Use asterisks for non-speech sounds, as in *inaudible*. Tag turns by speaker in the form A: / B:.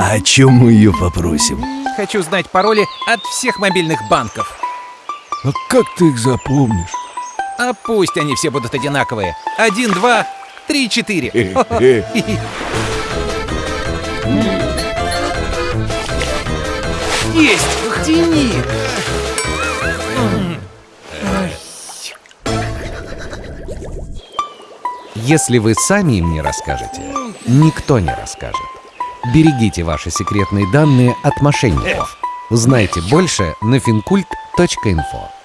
A: А о чем мы ее попросим?
B: Хочу знать пароли от всех мобильных банков.
A: А как ты их запомнишь?
B: А пусть они все будут одинаковые. Один, два, три, четыре. *laughs* Есть! Тяни!
C: Если вы сами им не расскажете, никто не расскажет. Берегите ваши секретные данные от мошенников. Узнайте больше на fincult.info.